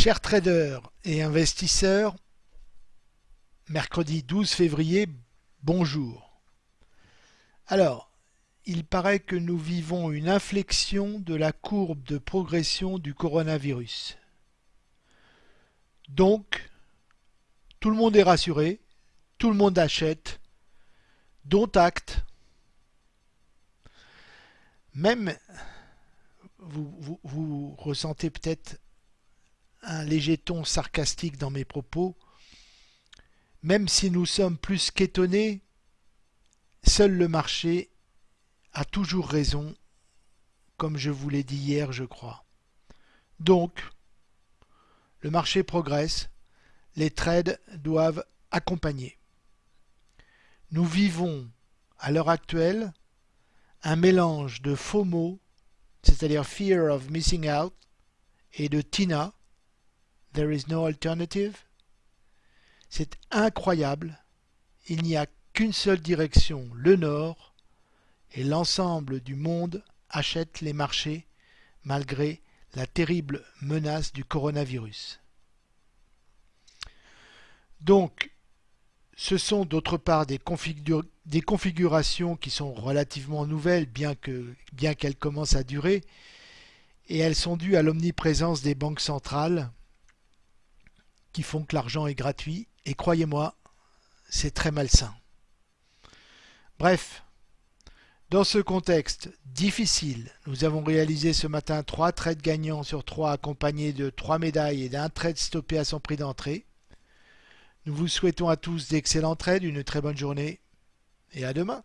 Chers traders et investisseurs, mercredi 12 février, bonjour. Alors, il paraît que nous vivons une inflexion de la courbe de progression du coronavirus. Donc, tout le monde est rassuré, tout le monde achète, dont acte. Même, vous, vous ressentez peut-être un léger ton sarcastique dans mes propos, même si nous sommes plus qu'étonnés, seul le marché a toujours raison, comme je vous l'ai dit hier, je crois. Donc, le marché progresse, les trades doivent accompagner. Nous vivons, à l'heure actuelle, un mélange de FOMO, c'est-à-dire Fear of Missing Out, et de TINA, There is no alternative. C'est incroyable. Il n'y a qu'une seule direction, le nord, et l'ensemble du monde achète les marchés malgré la terrible menace du coronavirus. Donc, ce sont d'autre part des, configurations qui sont relativement nouvelles, bien qu'elles bien commencent à durer, et elles sont dues à l'omniprésence des banques centrales font que l'argent est gratuit, et croyez-moi, c'est très malsain. Bref, dans ce contexte difficile, nous avons réalisé ce matin trois trades gagnants sur trois accompagnés de trois médailles et d'un trade stoppé à son prix d'entrée. Nous vous souhaitons à tous d'excellents trades, une très bonne journée et à demain.